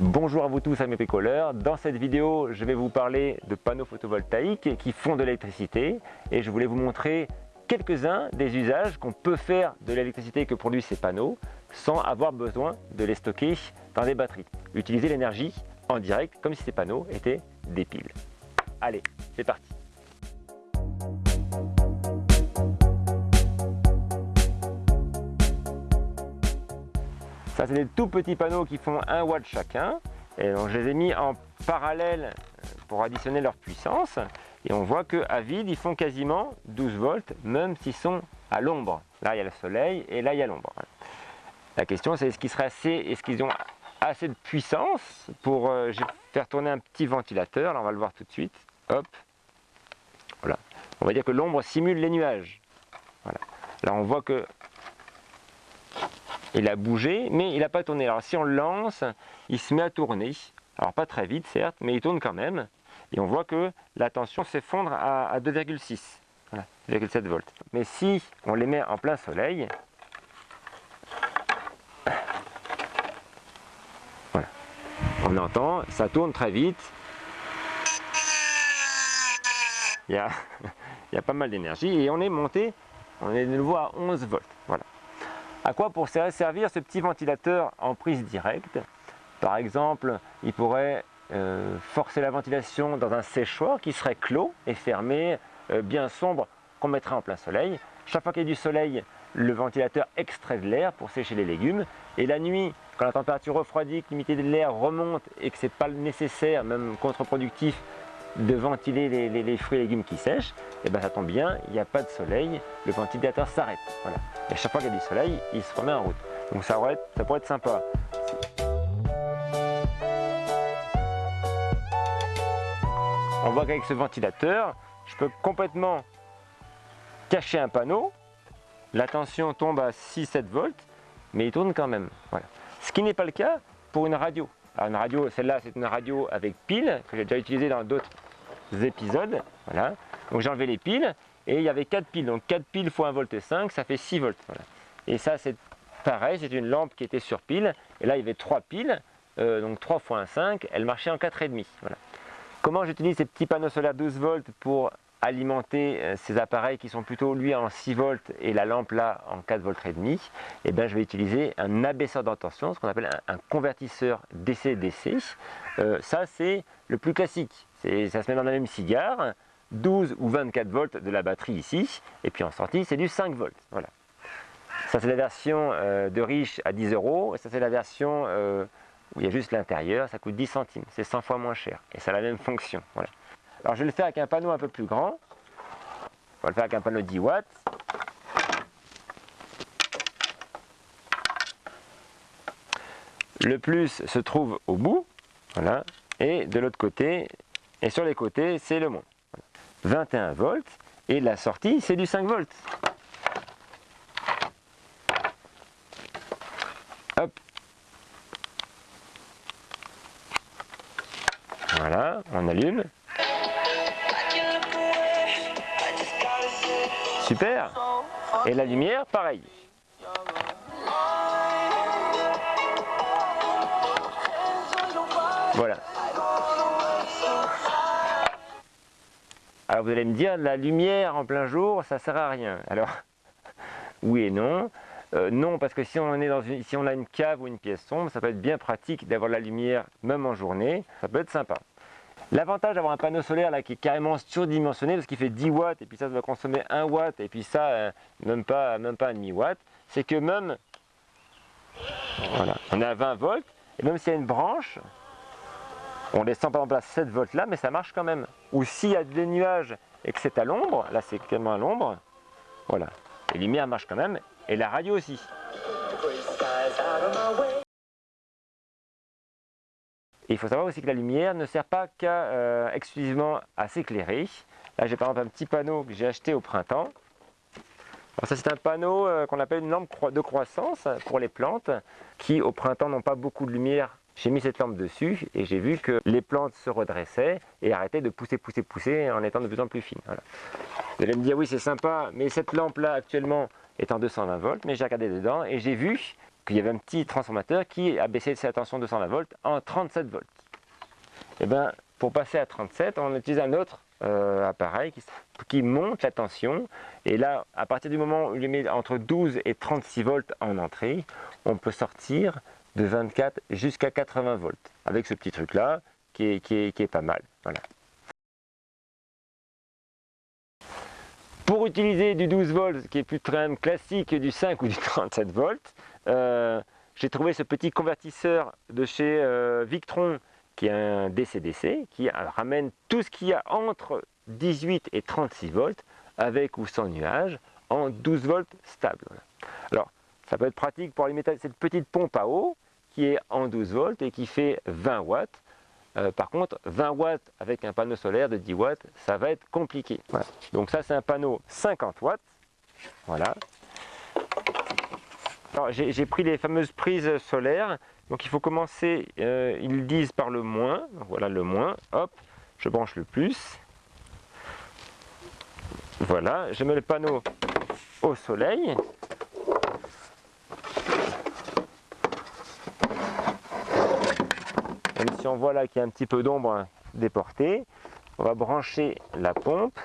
Bonjour à vous tous amis bricoleurs, dans cette vidéo je vais vous parler de panneaux photovoltaïques qui font de l'électricité et je voulais vous montrer quelques-uns des usages qu'on peut faire de l'électricité que produisent ces panneaux sans avoir besoin de les stocker dans des batteries. Utiliser l'énergie en direct comme si ces panneaux étaient des piles. Allez, c'est parti Ça, c'est des tout petits panneaux qui font 1 watt chacun. Et donc, je les ai mis en parallèle pour additionner leur puissance. Et on voit qu'à vide, ils font quasiment 12 volts, même s'ils sont à l'ombre. Là, il y a le soleil et là, il y a l'ombre. La question, c'est est-ce qu'ils est-ce ont assez de puissance pour euh, faire tourner un petit ventilateur. Là, on va le voir tout de suite. Hop. Voilà. On va dire que l'ombre simule les nuages. Voilà. Là, on voit que il a bougé, mais il n'a pas tourné. Alors si on le lance, il se met à tourner. Alors pas très vite certes, mais il tourne quand même. Et on voit que la tension s'effondre à, 2,6, voilà, 2,7 volts. Mais si on les met en plein soleil, voilà, on entend, ça tourne très vite. Il y a, il y a pas mal d'énergie et on est monté, on est de nouveau à 11 volts. Voilà. À quoi pourrait servir ce petit ventilateur en prise directe? Par exemple, il pourrait euh, forcer la ventilation dans un séchoir qui serait clos et fermé, euh, bien sombre, qu'on mettrait en plein soleil. Chaque fois qu'il y a du soleil, le ventilateur extrait de l'air pour sécher les légumes. Et la nuit, quand la température refroidit, que l'humidité de l'air remonte et que ce n'est pas nécessaire, même contre-productif, de ventiler les, fruits et légumes qui sèchent, et eh bien ça tombe bien, il n'y a pas de soleil, le ventilateur s'arrête. Voilà. Et à chaque fois qu'il y a du soleil, il se remet en route. Donc ça, pourrait être, ça pourrait être sympa. On voit qu'avec ce ventilateur, je peux complètement cacher un panneau. La tension tombe à 6-7 volts, mais il tourne quand même. Voilà. Ce qui n'est pas le cas pour une radio. Alors une radio, celle-là, c'est une radio avec pile, que j'ai déjà utilisée dans d'autres épisodes. Voilà. Donc j'ai enlevé les piles, et il y avait 4 piles. Donc 4 piles fois 1 volt 5, ça fait 6 volts. Voilà. Et ça, c'est pareil, c'est une lampe qui était sur pile. Et là, il y avait 3 piles, euh, donc 3 fois 1, 5, elle marchait en 4,5. Voilà. Comment j'utilise ces petits panneaux solaires 12 volts pour alimenter euh, ces appareils qui sont plutôt lui en 6 volts et la lampe là en 4 volts et demi, et eh bien je vais utiliser un abaisseur d'intention, ce qu'on appelle un, convertisseur DC-DC. Euh, ça c'est le plus classique, ça se met dans la même cigare, 12 ou 24 volts de la batterie ici, et puis en sortie c'est du 5 volts. Voilà. Ça c'est la version euh, de riche à 10 euros, et ça c'est la version où il y a juste l'intérieur, ça coûte 10 centimes, c'est 100 fois moins cher, et ça a la même fonction. Alors je vais le faire avec un panneau un peu plus grand. On va le faire avec un panneau 10 watts. Le plus se trouve au bout, voilà, et de l'autre côté, et sur les côtés, c'est le moins. 21 volts, et la sortie, c'est du 5 volts. Hop. Voilà, on allume. Super Et la lumière, pareil. Voilà. Alors vous allez me dire, la lumière en plein jour, ça sert à rien. Alors, oui et non. Euh, non, parce que si on, est dans si on a une cave ou une pièce sombre, ça peut être bien pratique d'avoir la lumière même en journée. Ça peut être sympa. L'avantage d'avoir un panneau solaire là qui est carrément surdimensionné parce qu'il fait 10 watts et puis ça, va consommer 1 watt et puis ça, euh, même pas, même pas un demi-watt, c'est que même, voilà, on est à 20 volts et même s'il y a une branche, on descend par exemple à 7 volts là, mais ça marche quand même. Ou s'il y a des nuages et que c'est à l'ombre, là c'est carrément à l'ombre, voilà, les lumières marchent quand même et la radio aussi. Il faut savoir aussi que la lumière ne sert pas qu'à euh, exclusivement à s'éclairer. Là j'ai par exemple un petit panneau que j'ai acheté au printemps. Alors ça c'est un panneau euh, qu'on appelle une lampe de croissance pour les plantes qui au printemps n'ont pas beaucoup de lumière. J'ai mis cette lampe dessus et j'ai vu que les plantes se redressaient et arrêtaient de pousser, pousser, pousser en étant de plus en plus fines. Vous allez me dire oui c'est sympa mais cette lampe là actuellement est en 220 volts mais j'ai regardé dedans et j'ai vu qu'il y avait un petit transformateur qui a baissé sa tension de 220 volts en 37 volts. Et bien, pour passer à 37, on utilise un autre euh, appareil qui, monte la tension. Et là, à partir du moment où il met entre 12 et 36 volts en entrée, on peut sortir de 24 jusqu'à 80 volts avec ce petit truc là qui est, qui est, pas mal. Voilà. Pour utiliser du 12 volts, qui est plus très classique du 5 ou du 37 volts, euh, j'ai trouvé ce petit convertisseur de chez euh, Victron qui est un DC-DC, qui ramène tout ce qu'il y a entre 18 et 36 volts, avec ou sans nuage, en 12 volts stable. Alors, ça peut être pratique pour alimenter cette petite pompe à eau, qui est en 12 volts et qui fait 20 watts. Euh, par contre, 20 watts avec un panneau solaire de 10 watts, ça va être compliqué. Donc ça, c'est un panneau 50 watts. Voilà. J'ai pris les fameuses prises solaires donc il faut commencer, euh, ils disent par le moins, voilà le moins, hop, je branche le plus. Voilà, je mets le panneau au soleil. Même si on voit là qu'il y a un petit peu d'ombre déportée, on va brancher la pompe.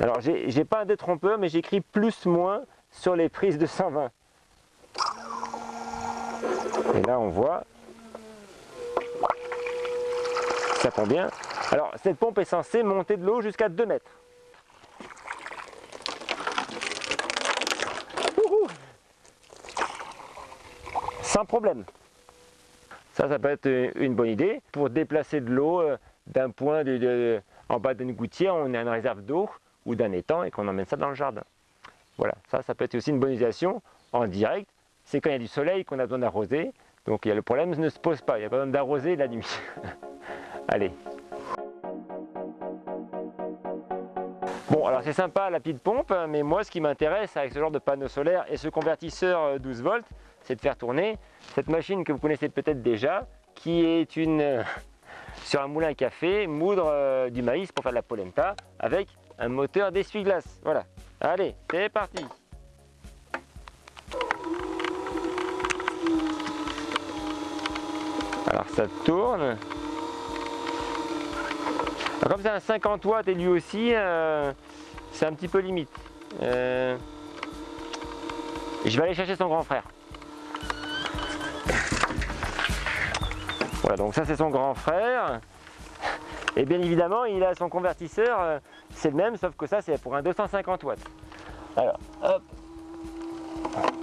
Alors j'ai pas un détrompeur mais j'écris plus moins sur les prises de 120. Et là, on voit, ça prend bien. Alors, cette pompe est censée monter de l'eau jusqu'à 2 mètres. Sans problème. Ça, ça peut être une bonne idée pour déplacer de l'eau euh, d'un point en bas d'une gouttière, on a une réserve d'eau ou d'un étang et qu'on emmène ça dans le jardin. Voilà, ça, ça peut être aussi une bonne utilisation en direct c'est quand il y a du soleil qu'on a besoin d'arroser. Donc le problème ne se pose pas, il n'y a pas besoin d'arroser la nuit. Allez. Bon, alors c'est sympa la petite pompe, mais moi ce qui m'intéresse avec ce genre de panneau solaire et ce convertisseur 12 euh, volts, c'est de faire tourner cette machine que vous connaissez peut-être déjà, qui est une sur un moulin à café, moudre euh, du maïs pour faire de la polenta, avec un moteur d'essuie-glace. Voilà. Allez, c'est parti Alors ça tourne. comme c'est un 50 watts et lui aussi, euh, c'est un petit peu limite. Euh, je vais aller chercher son grand frère. Voilà, donc ça c'est son grand frère. Et bien évidemment, il a son convertisseur, euh, c'est le même, sauf que ça c'est pour un 250 watts. Alors, hop,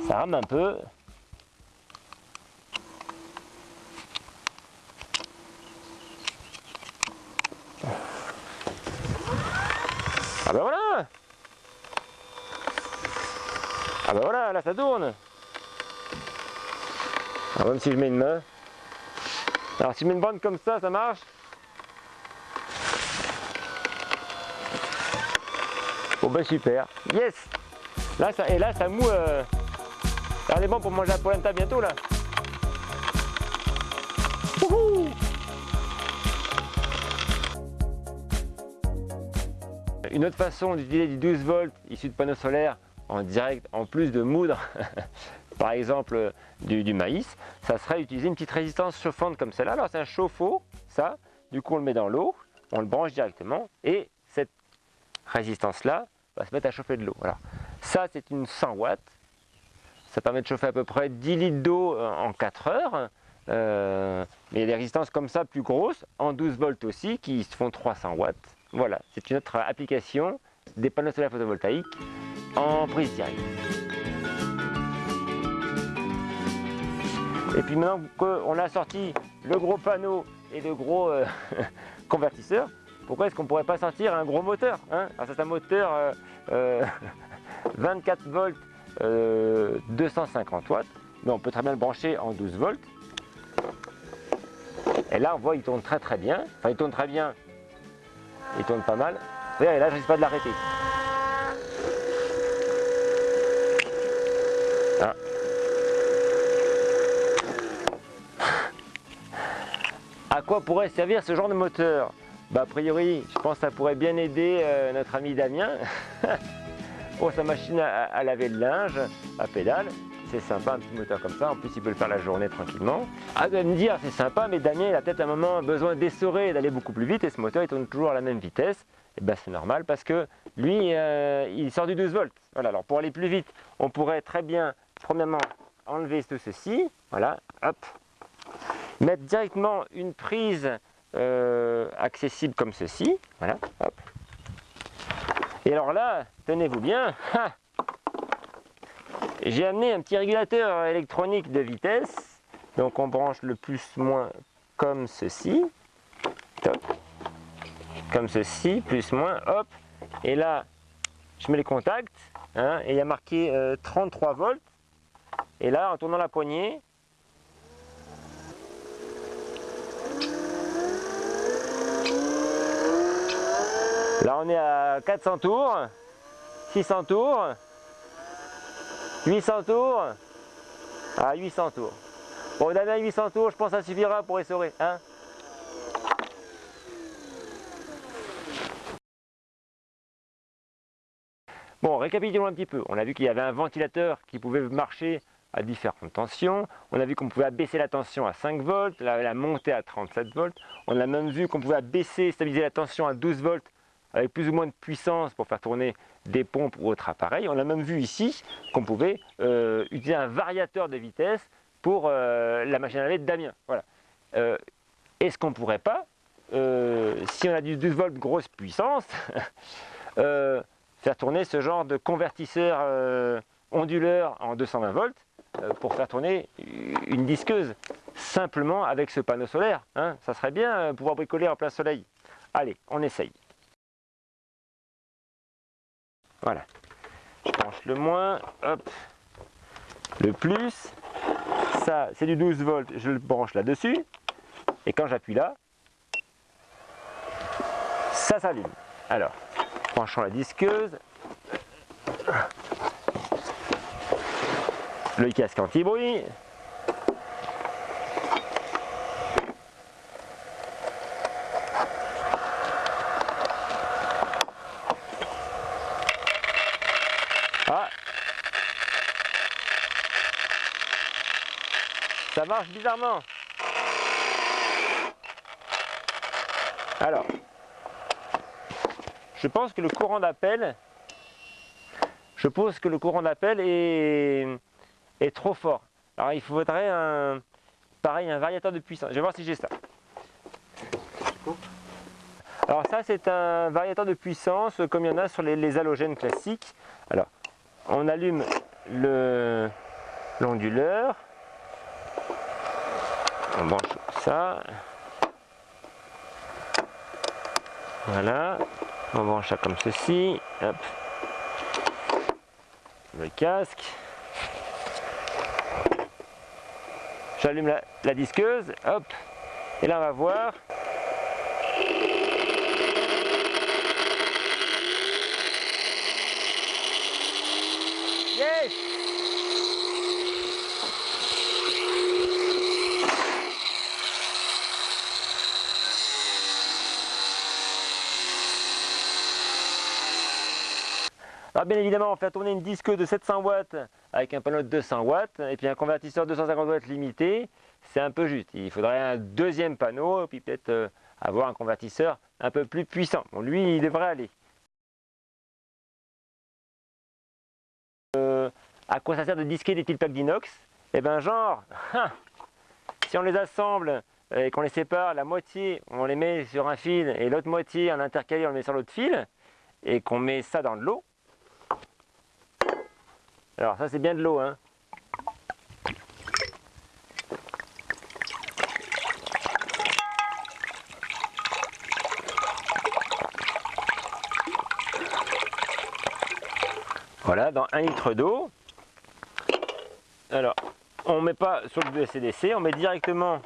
ça rame un peu. Ah ben voilà Ah ben voilà, là ça tourne Alors même si je mets une main. Alors si je mets une bande comme ça, ça marche Bon ben super. Yes. Là ça, Et là ça moue... Euh... Regardez bon pour manger la polenta bientôt là. Une autre façon d'utiliser du 12 volts issu de panneaux solaires en direct, en plus de moudre, par exemple du, maïs, ça serait utiliser une petite résistance chauffante comme celle-là. Alors c'est un chauffe-eau, ça, du coup on le met dans l'eau, on le branche directement. Et cette résistance-là va se mettre à chauffer de l'eau. Alors ça c'est une 100 watts, ça permet de chauffer à peu près 10 litres d'eau euh, en 4 heures. Euh, il y a des résistances comme ça plus grosses, en 12 volts aussi, qui se font 300 watts. Voilà, c'est une autre application des panneaux solaires photovoltaïques en prise directe. Et puis maintenant qu'on a sorti le gros panneau et le gros euh, convertisseur, pourquoi est-ce qu'on ne pourrait pas sortir un gros moteur hein? Alors c'est un moteur 24 euh, euh, volts, 250 watts, mais on peut très bien le brancher en 12 volts. Et là on voit il tourne très très bien, enfin il tourne très bien, il tourne pas mal. Et là, je risque pas de l'arrêter. Ah. À quoi pourrait servir ce genre de moteur? Bah, A priori, je pense que ça pourrait bien aider euh, notre ami Damien pour sa machine à, laver le linge à pédale. c'est sympa, un petit moteur comme ça. En plus, il peut le faire la journée tranquillement. Ah, vous allez me dire, c'est sympa, mais Damien, il a peut-être un moment besoin d'essorer et d'aller beaucoup plus vite et ce moteur, il tourne toujours à la même vitesse. Et eh bien, c'est normal parce que lui, euh, il sort du 12 volts. Voilà, alors pour aller plus vite, on pourrait très bien, premièrement, enlever tout ceci. Voilà, hop. Mettre directement une prise euh, accessible comme ceci. Voilà, hop. Et alors là, tenez-vous bien, j'ai amené un petit régulateur électronique de vitesse. Donc on branche le plus-moins comme ceci. Comme ceci, plus-moins, hop. Et là, je mets les contacts. Hein, et il y a marqué 33 euh, volts. Et là, en tournant la poignée, Là, on est à 400 tours, 600 tours, 800 tours, à 800 tours. Bon, Damien, 800 tours, je pense que ça suffira pour essorer. Hein bon, récapitulons un petit peu. On a vu qu'il y avait un ventilateur qui pouvait marcher à différentes tensions. On a vu qu'on pouvait abaisser la tension à 5 volts, la, la monter à 37 volts. On a même vu qu'on pouvait abaisser, stabiliser la tension à 12 volts avec plus ou moins de puissance pour faire tourner des pompes ou autres appareils. On a même vu ici qu'on pouvait euh, utiliser un variateur de vitesse pour euh, la machine à laver de Damien. Voilà. Euh, est-ce qu'on ne pourrait pas, si on a du 12 volts grosse puissance, faire tourner ce genre de convertisseur onduleur en 220 volts pour faire tourner une disqueuse simplement avec ce panneau solaire. Hein? Ça serait bien pouvoir bricoler en plein soleil. Allez, on essaye. Voilà. Je branche le moins, hop, le plus. Ça, c'est du 12 volts, je le branche là-dessus. Et quand j'appuie là, ça s'allume. Alors, branchons la disqueuse. Le casque anti-bruit. Ça marche bizarrement. Alors, je pense que le courant d'appel, je pense que le courant d'appel est, est trop fort. Alors il faudrait un, pareil, un variateur de puissance. Je vais voir si j'ai ça. Alors ça c'est un variateur de puissance comme il y en a sur les, halogènes classiques. Alors on allume l'onduleur on branche ça. Voilà. On branche ça comme ceci. Hop. Le casque. J'allume la, disqueuse. Hop. Et là on va voir Alors bien évidemment, on fait tourner une disque de 700 watts avec un panneau de 200 watts et puis un convertisseur 250 watts limité, c'est un peu juste. Il faudrait un deuxième panneau et puis peut-être euh, avoir un convertisseur un peu plus puissant. Bon, lui, il devrait aller. Euh, à quoi ça sert de disquer des petites plaques d'inox? Eh bien genre, si on les assemble et qu'on les sépare, la moitié on les met sur un fil et l'autre moitié en intercalé on le met sur l'autre fil et qu'on met ça dans de l'eau, alors ça c'est bien de l'eau. Hein. Voilà, dans un litre d'eau. Alors, on met pas sur le BCDC, on met directement.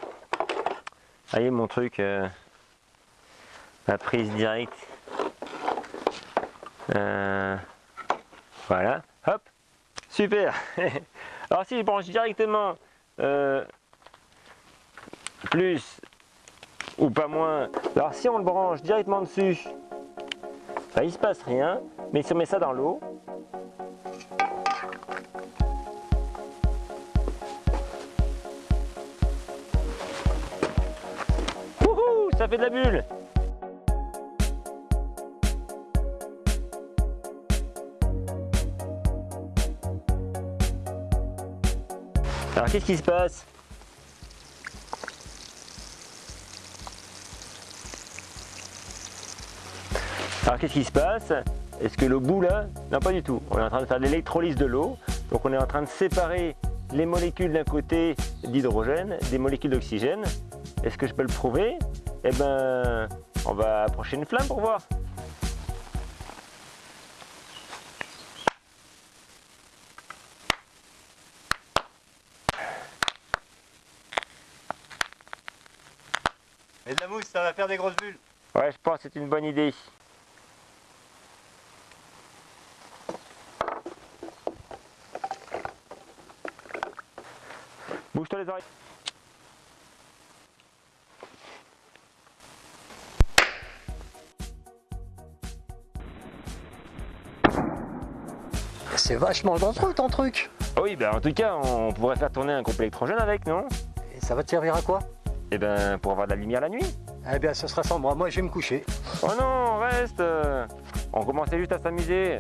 Voyez mon truc, euh, ma prise directe. Euh, voilà, hop, Super. Alors si je branche directement euh, plus ou pas moins, alors si on le branche directement dessus, ben, il se passe rien, mais si on met ça dans l'eau, ça fait de la bulle. Alors qu'est-ce qui se passe Alors qu'est-ce qui se passe Est-ce que le bout là Non pas du tout. On est en train de faire l'électrolyse de l'eau. Donc on est en train de séparer les molécules d'un côté d'hydrogène des molécules d'oxygène. Est-ce que je peux le prouver Eh ben, on va approcher une flamme pour voir. Et de la mousse, ça va faire des grosses bulles. Ouais, je pense que c'est une bonne idée. Bouge-toi les oreilles. C'est vachement dangereux ton truc. Ah oui, ben en tout cas, on pourrait faire tourner un couple électrogène avec, non? Et ça va te servir à quoi? Eh ben, pour avoir de la lumière la nuit. Eh bien, ce sera sans moi. Moi, je vais me coucher. Oh non, reste On commençait juste à s'amuser.